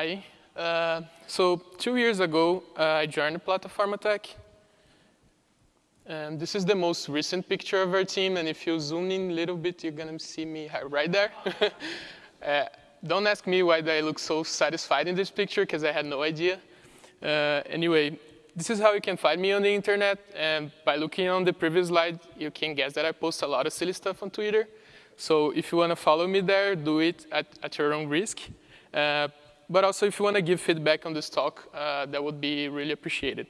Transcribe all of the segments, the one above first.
Hi. Uh, so two years ago, uh, I joined Plataformatec. And this is the most recent picture of our team. And if you zoom in a little bit, you're going to see me right there. uh, don't ask me why I look so satisfied in this picture, because I had no idea. Uh, anyway, this is how you can find me on the internet. And by looking on the previous slide, you can guess that I post a lot of silly stuff on Twitter. So if you want to follow me there, do it at, at your own risk. Uh, but also, if you want to give feedback on this talk, uh, that would be really appreciated.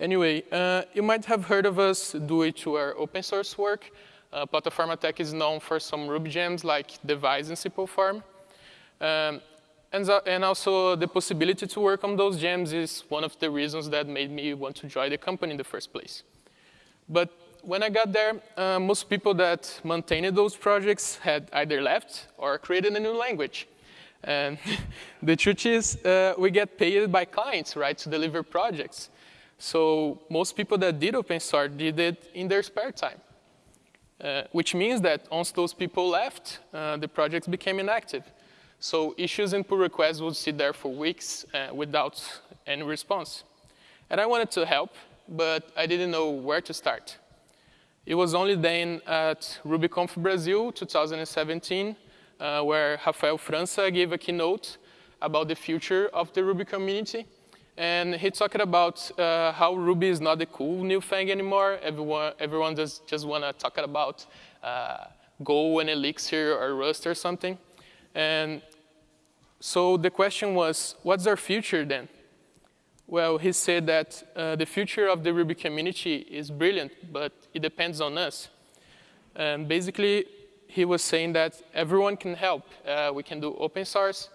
Anyway, uh, you might have heard of us due to our open source work. Uh, Tech is known for some Ruby gems like Devise and Simple Form. Um, and, and, also the possibility to work on those gems is one of the reasons that made me want to join the company in the first place. But when I got there, uh, most people that maintained those projects had either left or created a new language. And the truth is, uh, we get paid by clients, right, to deliver projects. So most people that did open source did it in their spare time, uh, which means that once those people left, uh, the projects became inactive. So issues and pull requests would sit there for weeks uh, without any response. And I wanted to help, but I didn't know where to start. It was only then at RubyConf Brazil 2017 uh, where Rafael França gave a keynote about the future of the Ruby community. And he talked about uh, how Ruby is not the cool new thing anymore. Everyone, everyone just, just want to talk about uh, Go and Elixir or Rust or something. And so the question was, what's our future then? Well, he said that uh, the future of the Ruby community is brilliant, but it depends on us. And basically, he was saying that everyone can help. Uh, we can do open source.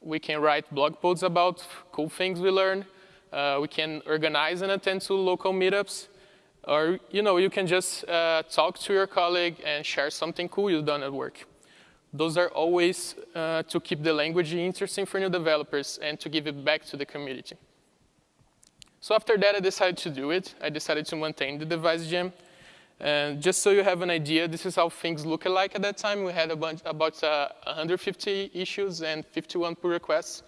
We can write blog posts about cool things we learn. Uh, we can organize and attend to local meetups. Or, you know, you can just uh, talk to your colleague and share something cool you've done at work. Those are always uh, to keep the language interesting for new developers and to give it back to the community. So after that, I decided to do it. I decided to maintain the Devise gem. And just so you have an idea, this is how things looked like at that time. We had a bunch, about uh, 150 issues and 51 pull requests.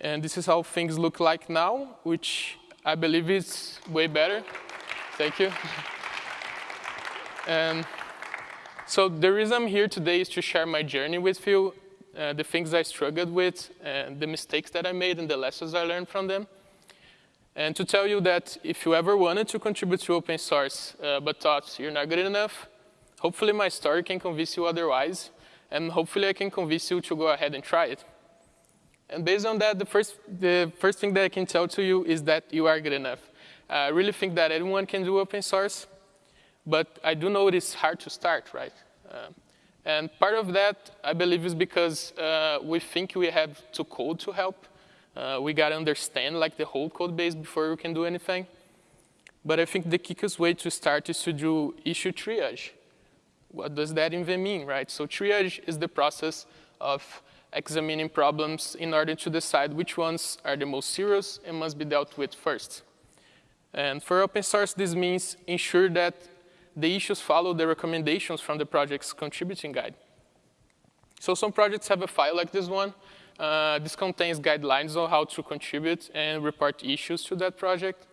And this is how things look like now, which I believe is way better. Thank you. and so the reason I'm here today is to share my journey with you, uh, the things I struggled with, and the mistakes that I made, and the lessons I learned from them. And to tell you that if you ever wanted to contribute to open source, uh, but thought you're not good enough, hopefully my story can convince you otherwise, and hopefully I can convince you to go ahead and try it. And based on that, the first, the first thing that I can tell to you is that you are good enough. I really think that anyone can do open source, but I do know it is hard to start, right? Uh, and part of that, I believe, is because uh, we think we have to code to help, uh, we got to understand like the whole code base before we can do anything. But I think the quickest way to start is to do issue triage. What does that even mean, right? So triage is the process of examining problems in order to decide which ones are the most serious and must be dealt with first. And for open source, this means ensure that the issues follow the recommendations from the project's contributing guide. So some projects have a file like this one, uh, this contains guidelines on how to contribute and report issues to that project.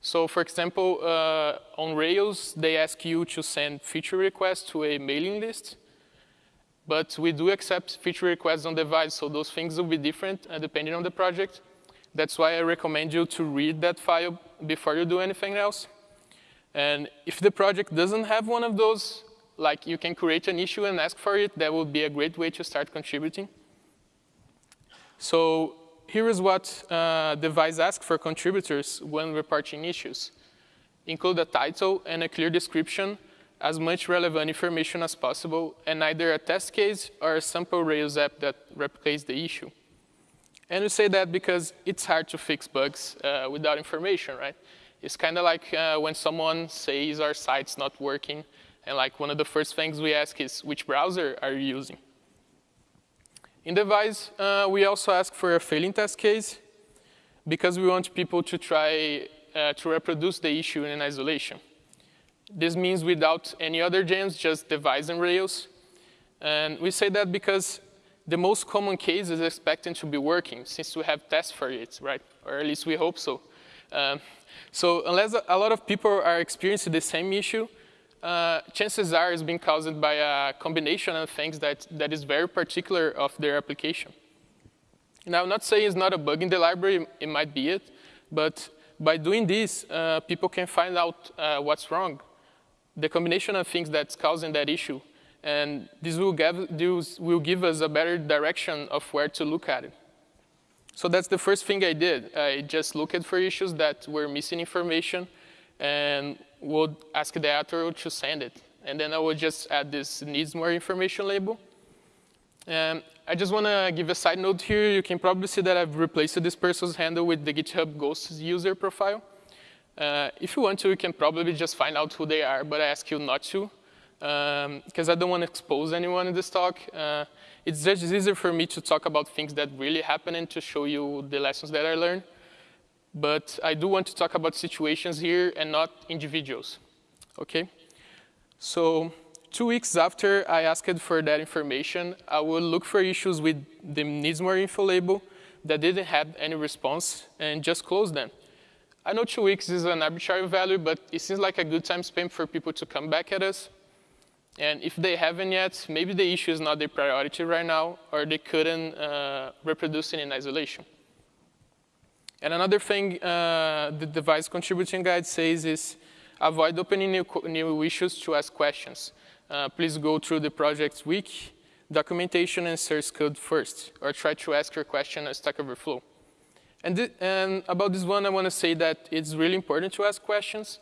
So for example, uh, on Rails, they ask you to send feature requests to a mailing list. But we do accept feature requests on Devise, so those things will be different uh, depending on the project. That's why I recommend you to read that file before you do anything else. And if the project doesn't have one of those, like you can create an issue and ask for it, that would be a great way to start contributing. So here is what uh, Devise asks for contributors when reporting issues. Include a title and a clear description, as much relevant information as possible, and either a test case or a sample Rails app that replicates the issue. And we say that because it's hard to fix bugs uh, without information, right? It's kind of like uh, when someone says our site's not working, and like one of the first things we ask is, which browser are you using? In Devise, uh, we also ask for a failing test case because we want people to try uh, to reproduce the issue in isolation. This means without any other gems, just Devise and Rails. And we say that because the most common case is expecting to be working since we have tests for it, right? Or at least we hope so. Um, so unless a lot of people are experiencing the same issue, uh, chances are it's being caused by a combination of things that, that is very particular of their application. Now, I'm not saying it's not a bug in the library, it might be it, but by doing this, uh, people can find out uh, what's wrong, the combination of things that's causing that issue, and this will, give, this will give us a better direction of where to look at it. So that's the first thing I did. I just looked for issues that were missing information and would ask the author to send it. And then I would just add this needs more information label. I just want to give a side note here. You can probably see that I've replaced this person's handle with the GitHub Ghost user profile. Uh, if you want to, you can probably just find out who they are, but I ask you not to because um, I don't want to expose anyone in this talk. Uh, it's just easier for me to talk about things that really happen and to show you the lessons that I learned. But I do want to talk about situations here and not individuals, okay? So two weeks after I asked for that information, I will look for issues with the needs more info label that didn't have any response and just close them. I know two weeks is an arbitrary value, but it seems like a good time span for people to come back at us. And if they haven't yet, maybe the issue is not their priority right now, or they couldn't uh, reproduce it in isolation. And another thing uh, the Devise contributing guide says is avoid opening new, new issues to ask questions. Uh, please go through the project's wiki, documentation, and source code first, or try to ask your question at Stack Overflow. And, th and about this one, I want to say that it's really important to ask questions.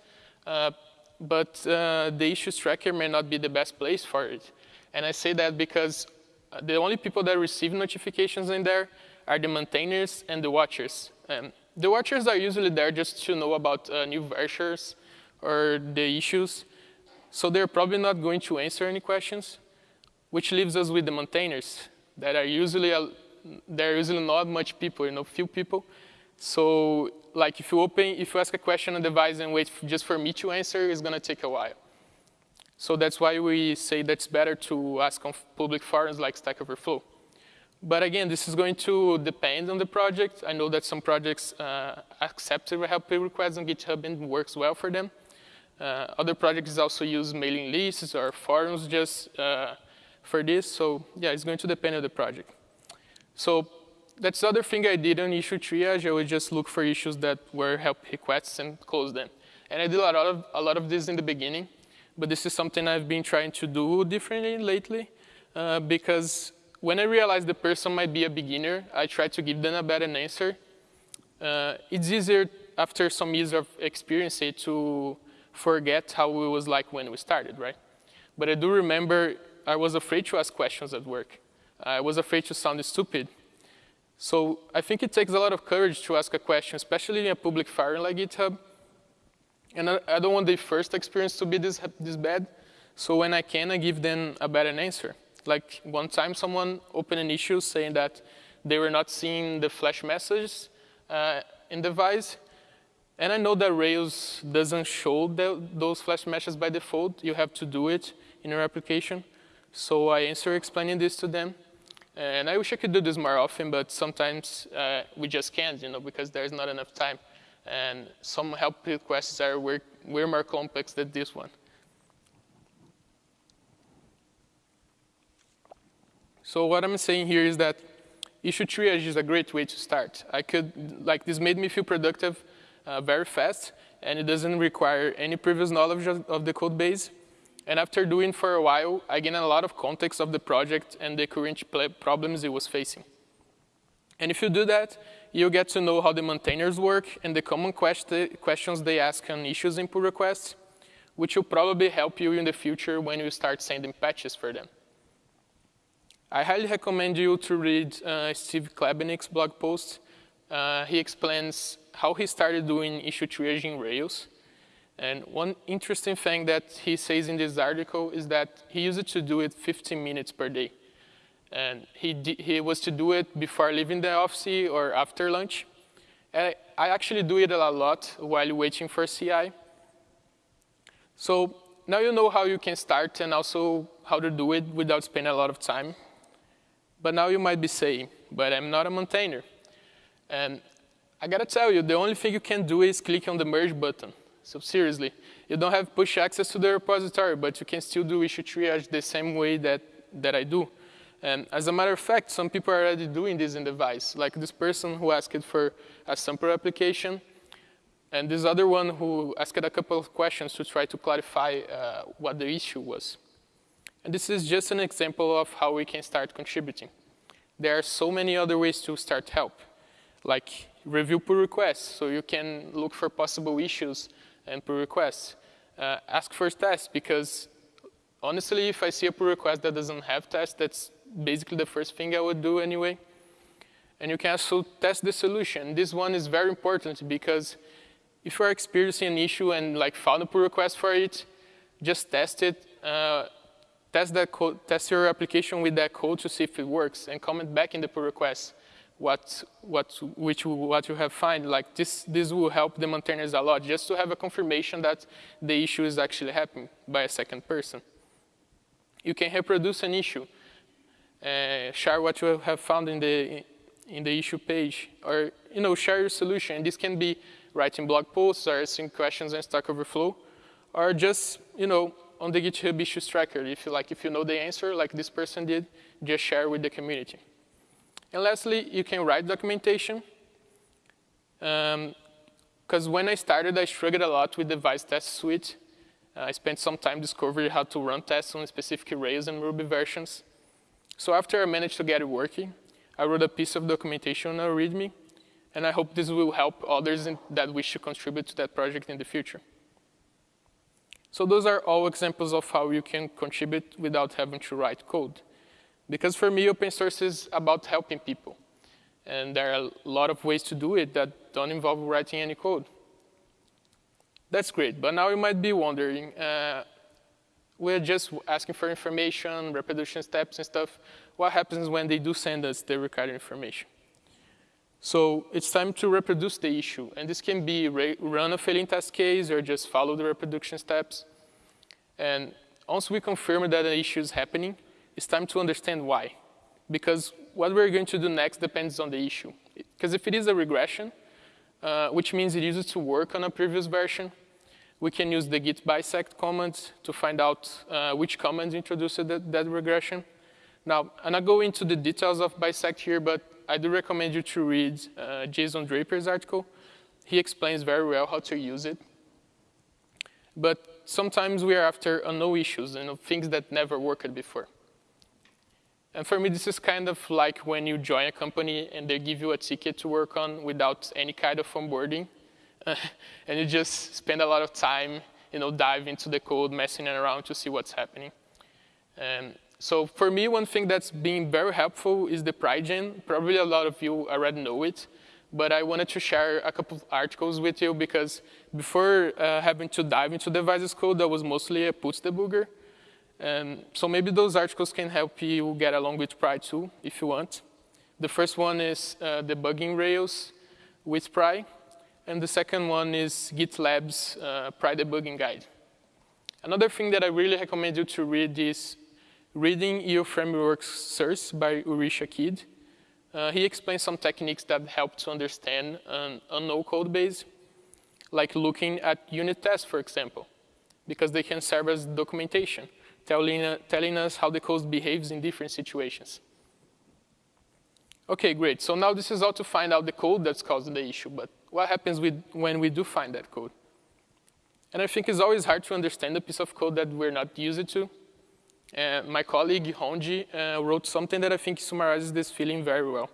Uh, but uh, the issues tracker may not be the best place for it. And I say that because uh, the only people that receive notifications in there are the maintainers and the watchers. Um, the watchers are usually there just to know about uh, new versions or the issues. So they're probably not going to answer any questions, which leaves us with the maintainers that are usually, a, there are usually not much people, you know, few people. So like if you open, if you ask a question on the Devise and wait just for me to answer, it's gonna take a while. So that's why we say that it's better to ask on public forums like Stack Overflow. But again, this is going to depend on the project. I know that some projects uh, accept help requests on GitHub and works well for them. Uh, other projects also use mailing lists or forums just uh, for this. So yeah, it's going to depend on the project. So that's the other thing I did on issue triage. I would just look for issues that were help requests and close them. And I did a lot of, a lot of this in the beginning, but this is something I've been trying to do differently lately uh, because when I realized the person might be a beginner, I try to give them a better answer. Uh, it's easier after some years of experience to forget how it was like when we started, right? But I do remember I was afraid to ask questions at work. I was afraid to sound stupid so I think it takes a lot of courage to ask a question, especially in a public forum like GitHub. And I, I don't want the first experience to be this, this bad. So when I can, I give them a better answer. Like one time someone opened an issue saying that they were not seeing the flash messages uh, in the Devise. And I know that Rails doesn't show the, those flash messages by default. You have to do it in your application. So I answer explaining this to them. And I wish I could do this more often, but sometimes uh, we just can't, you know, because there's not enough time. And some help requests are way more complex than this one. So what I'm saying here is that issue triage is a great way to start. I could, like, this made me feel productive uh, very fast, and it doesn't require any previous knowledge of, of the code base. And after doing for a while, I gained a lot of context of the project and the current problems it was facing. And if you do that, you get to know how the maintainers work and the common quest questions they ask on issues and pull requests, which will probably help you in the future when you start sending patches for them. I highly recommend you to read uh, Steve Klabnik's blog post. Uh, he explains how he started doing issue triage in Rails, and one interesting thing that he says in this article is that he used to do it 15 minutes per day. And he, he was to do it before leaving the office or after lunch. And I actually do it a lot while waiting for CI. So now you know how you can start and also how to do it without spending a lot of time. But now you might be saying, but I'm not a maintainer. And I gotta tell you, the only thing you can do is click on the merge button. So seriously, you don't have push access to the repository, but you can still do issue triage the same way that, that I do. And as a matter of fact, some people are already doing this in Devise, like this person who asked for a sample application, and this other one who asked a couple of questions to try to clarify uh, what the issue was. And this is just an example of how we can start contributing. There are so many other ways to start help, like review pull requests, so you can look for possible issues and pull requests. Uh, ask for tests, because honestly, if I see a pull request that doesn't have tests, that's basically the first thing I would do anyway. And you can also test the solution. This one is very important because if you are experiencing an issue and like found a pull request for it, just test it. Uh, test that code, test your application with that code to see if it works, and comment back in the pull request what what which what you have find. Like this this will help the maintainers a lot, just to have a confirmation that the issue is actually happening by a second person. You can reproduce an issue uh, share what you have found in the in the issue page, or you know, share your solution. This can be writing blog posts or asking questions in Stack Overflow, or just you know on the GitHub issues tracker. If you like, if you know the answer, like this person did, just share with the community. And lastly, you can write documentation. Because um, when I started, I struggled a lot with the Devise test suite. Uh, I spent some time discovering how to run tests on specific Rails and Ruby versions. So after I managed to get it working, I wrote a piece of documentation on README, and I hope this will help others that wish to contribute to that project in the future. So those are all examples of how you can contribute without having to write code. Because for me, open source is about helping people. And there are a lot of ways to do it that don't involve writing any code. That's great, but now you might be wondering, uh, we're just asking for information, reproduction steps and stuff. What happens when they do send us the required information? So it's time to reproduce the issue. And this can be run a failing test case or just follow the reproduction steps. And once we confirm that an issue is happening, it's time to understand why. Because what we're going to do next depends on the issue. Because if it is a regression, uh, which means it uses to work on a previous version, we can use the git bisect command to find out uh, which command introduced that, that regression. Now, I'm not going into the details of bisect here, but I do recommend you to read uh, Jason Draper's article. He explains very well how to use it. But sometimes we are after unknown issues and things that never worked before. And for me, this is kind of like when you join a company and they give you a ticket to work on without any kind of onboarding. and you just spend a lot of time, you know, dive into the code, messing around to see what's happening. So for me, one thing that's been very helpful is the Pry gem. Probably a lot of you already know it, but I wanted to share a couple of articles with you because before uh, having to dive into Devise's code, that was mostly a puts debugger. And so maybe those articles can help you get along with Pry too, if you want. The first one is uh, debugging Rails with Pry. And the second one is GitLab's uh, Pry Debugging Guide. Another thing that I really recommend you to read is Reading EU Frameworks Source by Uri Shakid. Uh, he explains some techniques that help to understand an unknown code base, like looking at unit tests, for example, because they can serve as documentation, telling, uh, telling us how the code behaves in different situations. Okay, great. So now this is how to find out the code that's causing the issue, but what happens with, when we do find that code. And I think it's always hard to understand a piece of code that we're not used to. Uh, my colleague Honji uh, wrote something that I think summarizes this feeling very well.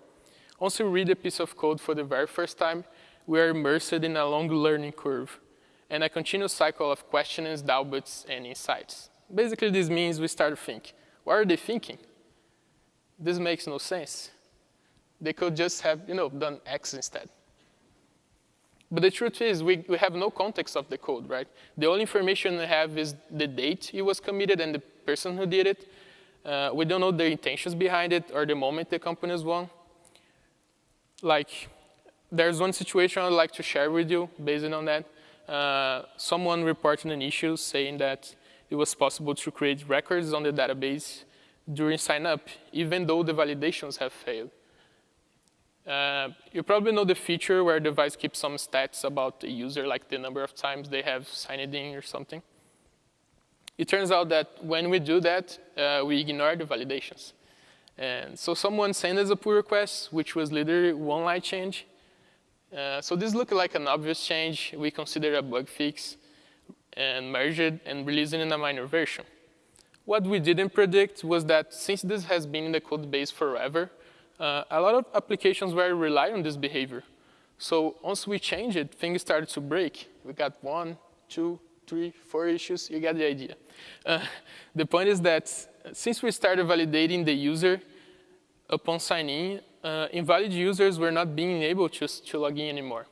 Once you read a piece of code for the very first time, we are immersed in a long learning curve and a continuous cycle of questions, doubts, and insights. Basically, this means we start to think, what are they thinking? This makes no sense. They could just have, you know, done X instead. But the truth is, we, we have no context of the code, right? The only information we have is the date it was committed and the person who did it. Uh, we don't know the intentions behind it or the moment the company is won. Like, there's one situation I'd like to share with you based on that. Uh, someone reported an issue saying that it was possible to create records on the database during sign up, even though the validations have failed. Uh, you probably know the feature where the Devise keeps some stats about the user, like the number of times they have signed in or something. It turns out that when we do that, uh, we ignore the validations. And so someone sent us a pull request, which was literally one line change. Uh, so this looked like an obvious change. We considered a bug fix and merged it and released it in a minor version. What we didn't predict was that since this has been in the code base forever, uh, a lot of applications were rely on this behavior. So once we changed it, things started to break. We got one, two, three, four issues. You get the idea. Uh, the point is that since we started validating the user upon signing, uh, invalid users were not being able to, to log in anymore.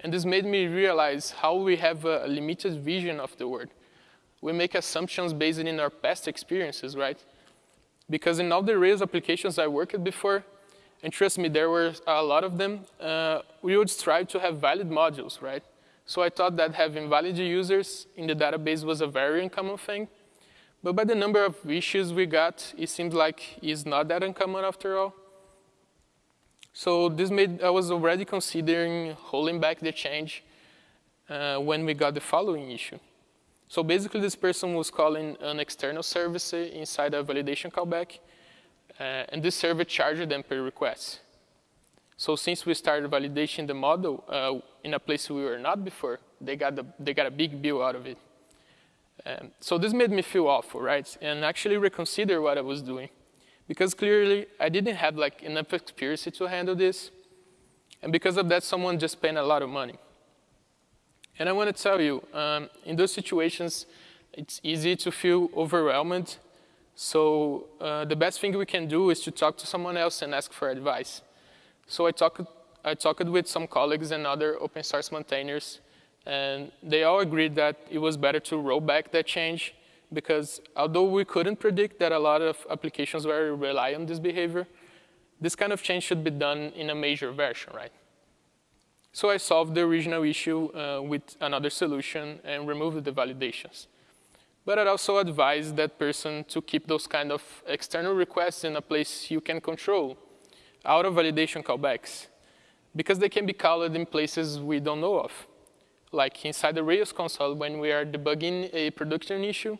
And this made me realize how we have a limited vision of the world. We make assumptions based in our past experiences, right? Because in all the Rails applications I worked before, and trust me, there were a lot of them, uh, we would strive to have valid modules, right? So I thought that having valid users in the database was a very uncommon thing. But by the number of issues we got, it seems like it's not that uncommon after all. So this made, I was already considering holding back the change uh, when we got the following issue. So basically this person was calling an external service inside a validation callback, uh, and this service charged them per request. So since we started validating the model uh, in a place we were not before, they got, the, they got a big bill out of it. Um, so this made me feel awful, right? And actually reconsider what I was doing. Because clearly I didn't have like enough experience to handle this. And because of that, someone just spent a lot of money. And I want to tell you, um, in those situations, it's easy to feel overwhelmed. So uh, the best thing we can do is to talk to someone else and ask for advice. So I talked, I talked with some colleagues and other open source maintainers and they all agreed that it was better to roll back that change because although we couldn't predict that a lot of applications were rely on this behavior, this kind of change should be done in a major version, right? So I solved the original issue uh, with another solution and removed the validations. But I'd also advise that person to keep those kind of external requests in a place you can control, out of validation callbacks, because they can be called in places we don't know of like inside the Rails console when we are debugging a production issue,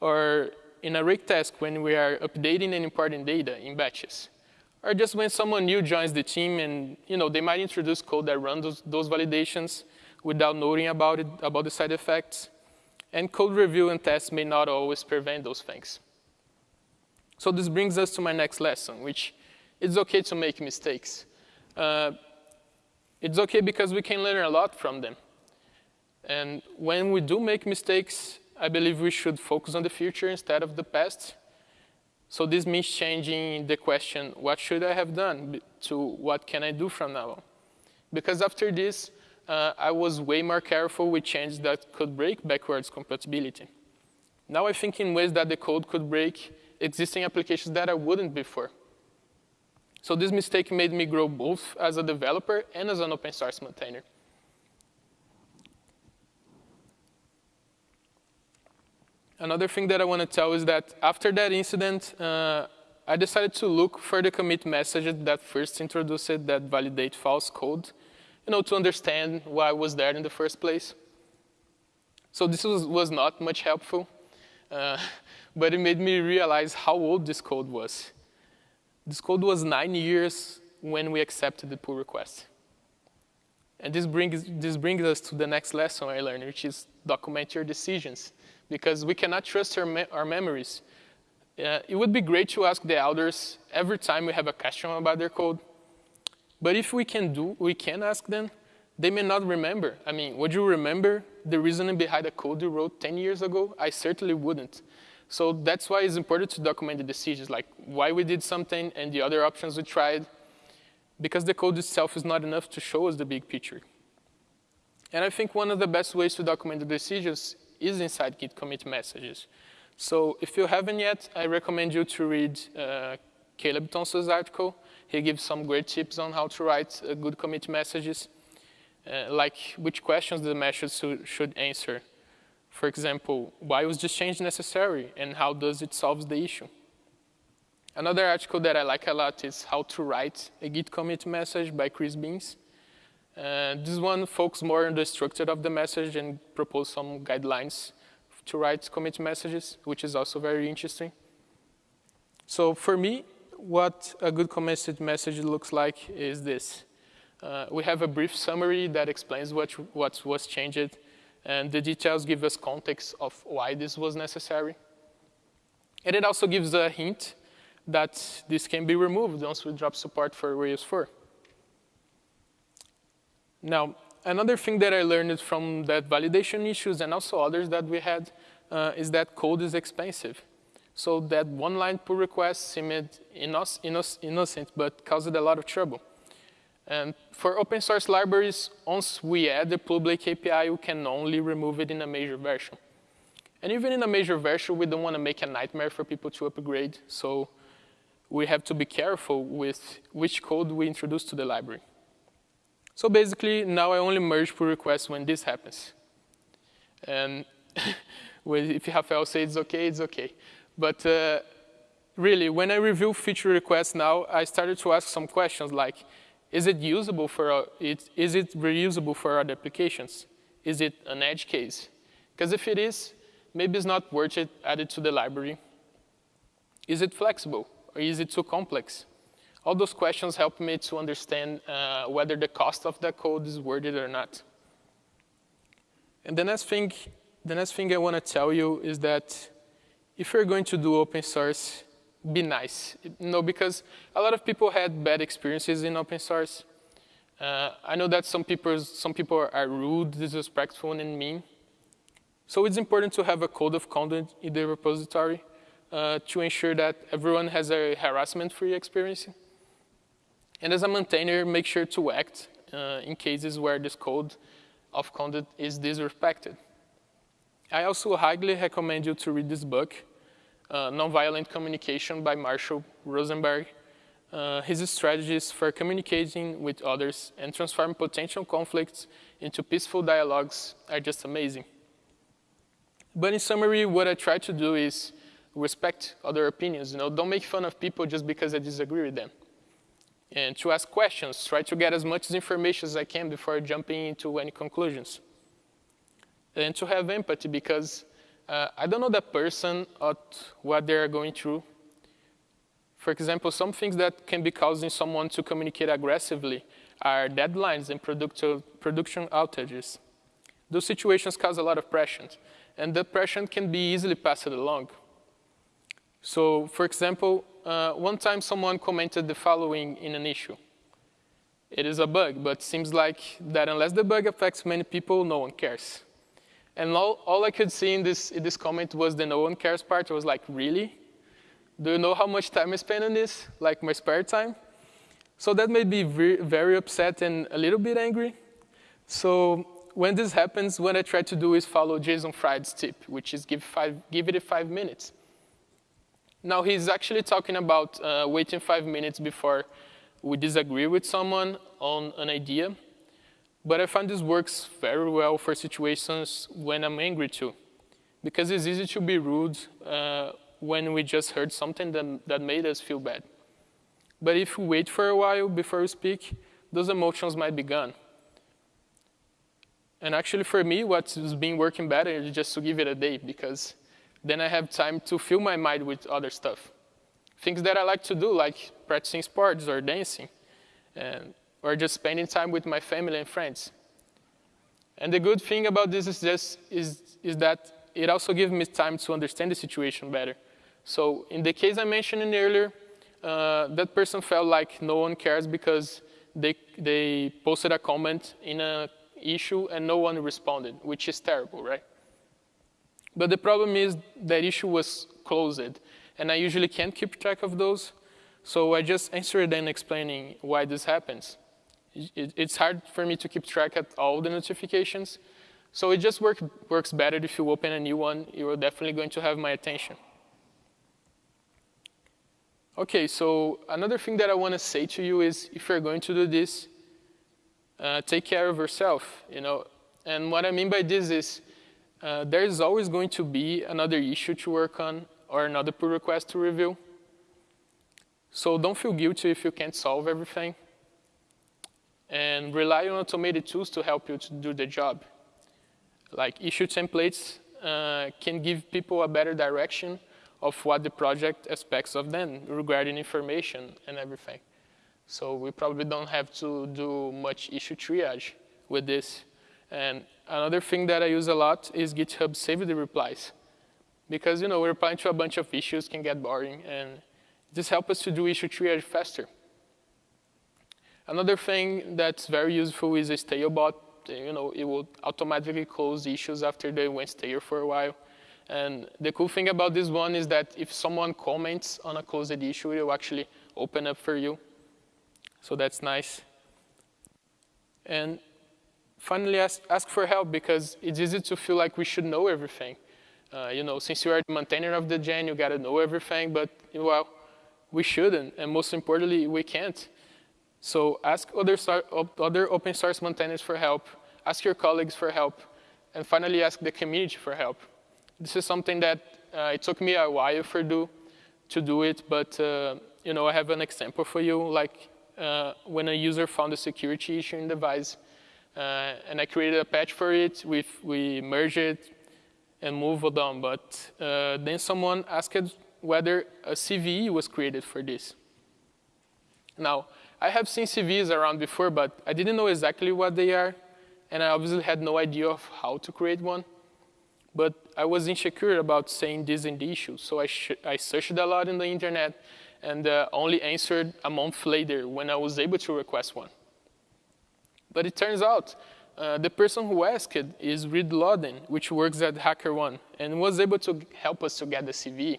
or in a rake task when we are updating and importing data in batches. Or just when someone new joins the team and you know they might introduce code that runs those, those validations without knowing about it, about the side effects. And code review and tests may not always prevent those things. So this brings us to my next lesson, which it's okay to make mistakes. Uh, it's okay because we can learn a lot from them. And when we do make mistakes, I believe we should focus on the future instead of the past. So this means changing the question, what should I have done, to what can I do from now on? Because after this, uh, I was way more careful with changes that could break backwards compatibility. Now I think in ways that the code could break existing applications that I wouldn't before. So this mistake made me grow both as a developer and as an open source maintainer. Another thing that I want to tell is that after that incident, uh, I decided to look for the commit messages that first introduced it that validate false code, you know, to understand why I was there in the first place. So this was, was not much helpful, uh, but it made me realize how old this code was. This code was nine years when we accepted the pull request. And this brings, this brings us to the next lesson I learned, which is document your decisions because we cannot trust our, me our memories. Uh, it would be great to ask the elders every time we have a question about their code. But if we can do, we can ask them, they may not remember. I mean, would you remember the reasoning behind a code you wrote 10 years ago? I certainly wouldn't. So that's why it's important to document the decisions, like why we did something and the other options we tried, because the code itself is not enough to show us the big picture. And I think one of the best ways to document the decisions is inside Git commit messages. So if you haven't yet, I recommend you to read uh, Caleb Thompson's article. He gives some great tips on how to write uh, good commit messages, uh, like which questions the message should answer. For example, why was this change necessary and how does it solve the issue? Another article that I like a lot is How to Write a Git Commit Message by Chris Beams. Uh, this one focuses more on the structure of the message and propose some guidelines to write commit messages, which is also very interesting. So for me, what a good commit message looks like is this. Uh, we have a brief summary that explains what, what was changed, and the details give us context of why this was necessary. And it also gives a hint that this can be removed once we drop support for Rails 4. Now, another thing that I learned from that validation issues and also others that we had uh, is that code is expensive. So that one line pull request seemed innocent, but caused a lot of trouble. And for open source libraries, once we add the public API, we can only remove it in a major version. And even in a major version, we don't want to make a nightmare for people to upgrade. So we have to be careful with which code we introduce to the library. So basically, now I only merge pull requests when this happens. And if Rafael says it's okay, it's okay. But uh, really, when I review feature requests now, I started to ask some questions like, is it usable for, uh, it, is it reusable for other applications? Is it an edge case? Because if it is, maybe it's not worth it added to the library. Is it flexible or is it too complex? All those questions help me to understand uh, whether the cost of the code is worth it or not. And the next thing, the next thing I want to tell you is that if you're going to do open source, be nice. You know, because a lot of people had bad experiences in open source. Uh, I know that some people, some people are rude, disrespectful, and mean. So it's important to have a code of conduct in the repository uh, to ensure that everyone has a harassment-free experience. And as a maintainer, make sure to act uh, in cases where this code of conduct is disrespected. I also highly recommend you to read this book, uh, Nonviolent Communication by Marshall Rosenberg. Uh, his strategies for communicating with others and transform potential conflicts into peaceful dialogues are just amazing. But in summary, what I try to do is respect other opinions. You know, don't make fun of people just because I disagree with them and to ask questions, try to get as much information as I can before jumping into any conclusions. And to have empathy because uh, I don't know that person or what they're going through. For example, some things that can be causing someone to communicate aggressively are deadlines and production outages. Those situations cause a lot of pressure, and the pressure can be easily passed along. So, for example, uh, one time someone commented the following in an issue. It is a bug, but seems like that unless the bug affects many people, no one cares. And all, all I could see in this, in this comment was the no one cares part. I was like, really? Do you know how much time I spend on this? Like my spare time? So that made me very, very upset and a little bit angry. So when this happens, what I try to do is follow Jason Fried's tip, which is give, five, give it five minutes. Now he's actually talking about uh, waiting five minutes before we disagree with someone on an idea. But I find this works very well for situations when I'm angry too. Because it's easy to be rude uh, when we just heard something that, that made us feel bad. But if we wait for a while before we speak, those emotions might be gone. And actually for me, what's been working better is just to give it a day because then I have time to fill my mind with other stuff. Things that I like to do, like practicing sports or dancing, and, or just spending time with my family and friends. And the good thing about this is, just, is, is that it also gives me time to understand the situation better. So in the case I mentioned earlier, uh, that person felt like no one cares because they, they posted a comment in an issue and no one responded, which is terrible, right? But the problem is that issue was closed, and I usually can't keep track of those. So I just answered and explaining why this happens. It's hard for me to keep track of all the notifications. So it just work, works better if you open a new one. You're definitely going to have my attention. Okay, so another thing that I want to say to you is if you're going to do this, uh, take care of yourself. You know, and what I mean by this is uh, there is always going to be another issue to work on or another pull request to review. So don't feel guilty if you can't solve everything. And rely on automated tools to help you to do the job. Like issue templates uh, can give people a better direction of what the project expects of them regarding information and everything. So we probably don't have to do much issue triage with this. And another thing that I use a lot is GitHub Save the Replies. Because you know, replying to a bunch of issues can get boring, and this helps us to do issue triage faster. Another thing that's very useful is a StaleBot. You know, it will automatically close issues after they went stale for a while. And the cool thing about this one is that if someone comments on a closed issue, it will actually open up for you. So that's nice. And finally, ask, ask for help because it's easy to feel like we should know everything. Uh, you know, since you are the maintainer of the gem, you got to know everything, but well, we shouldn't, and most importantly, we can't. So ask other, other open source maintainers for help, ask your colleagues for help, and finally ask the community for help. This is something that uh, it took me a while for do, to do it, but uh, you know, I have an example for you, like uh, when a user found a security issue in the Devise, uh, and I created a patch for it, we, we merged it, and moved on. But uh, then someone asked whether a CVE was created for this. Now, I have seen CVEs around before, but I didn't know exactly what they are, and I obviously had no idea of how to create one. But I was insecure about saying this in the issue, so I, I searched a lot in the internet and uh, only answered a month later when I was able to request one. But it turns out uh, the person who asked is Reed Loden, which works at HackerOne, and was able to help us to get the CVE.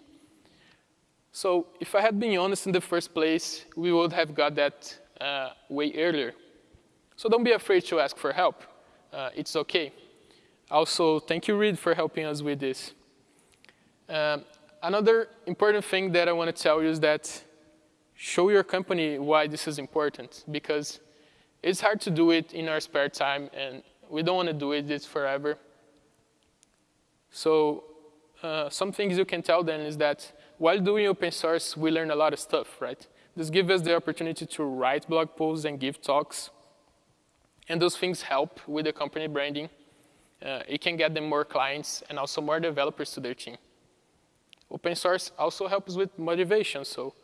So if I had been honest in the first place, we would have got that uh, way earlier. So don't be afraid to ask for help. Uh, it's okay. Also, thank you, Reed, for helping us with this. Um, another important thing that I want to tell you is that show your company why this is important, because it's hard to do it in our spare time, and we don't want to do it this forever. So uh, some things you can tell them is that while doing open source, we learn a lot of stuff, right? This gives us the opportunity to write blog posts and give talks. And those things help with the company branding. Uh, it can get them more clients and also more developers to their team. Open source also helps with motivation. So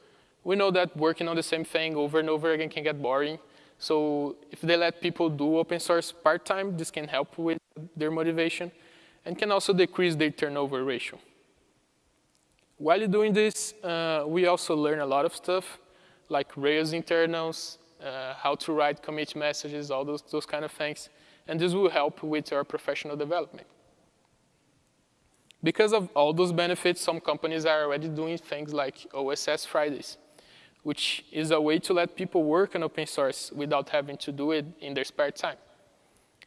we know that working on the same thing over and over again can get boring. So if they let people do open source part-time, this can help with their motivation and can also decrease their turnover ratio. While you're doing this, uh, we also learn a lot of stuff, like Rails internals, uh, how to write commit messages, all those, those kind of things. And this will help with our professional development. Because of all those benefits, some companies are already doing things like OSS Fridays which is a way to let people work on open source without having to do it in their spare time.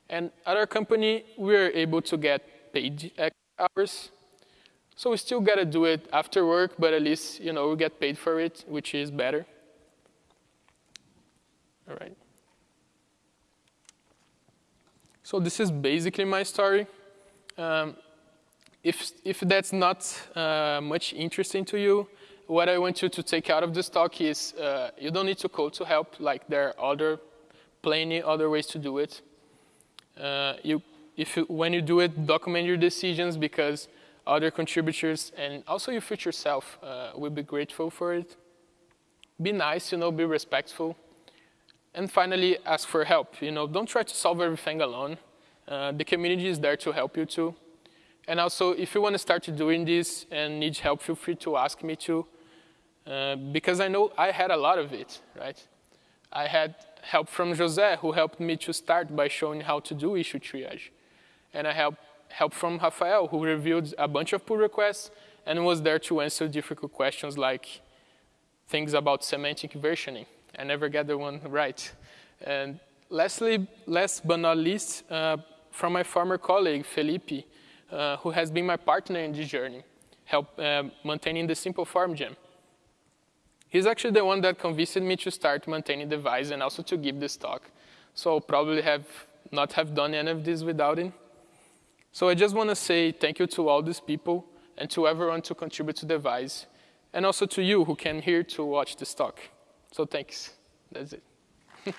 And at our company, we're able to get paid hours. So we still gotta do it after work, but at least you know we get paid for it, which is better. All right. So this is basically my story. Um, if, if that's not uh, much interesting to you, what I want you to take out of this talk is uh, you don't need to code to help. Like there are other, plenty other ways to do it. Uh, you, if you, when you do it, document your decisions because other contributors and also your future self uh, will be grateful for it. Be nice, you know, be respectful. And finally, ask for help. You know, don't try to solve everything alone. Uh, the community is there to help you too. And also, if you want to start doing this and need help, feel free to ask me too. Uh, because I know I had a lot of it, right? I had help from Jose, who helped me to start by showing how to do issue triage. And I had help from Rafael, who reviewed a bunch of pull requests and was there to answer difficult questions like things about semantic versioning. I never get the one right. And lastly, last but not least, uh, from my former colleague, Felipe, uh, who has been my partner in this journey, help uh, maintaining the simple form gem. He's actually the one that convinced me to start maintaining the Devise and also to give this talk. So I'll probably have not have done any of this without him. So I just want to say thank you to all these people and to everyone to contribute to the Devise, and also to you who came here to watch this talk. So thanks. That's it.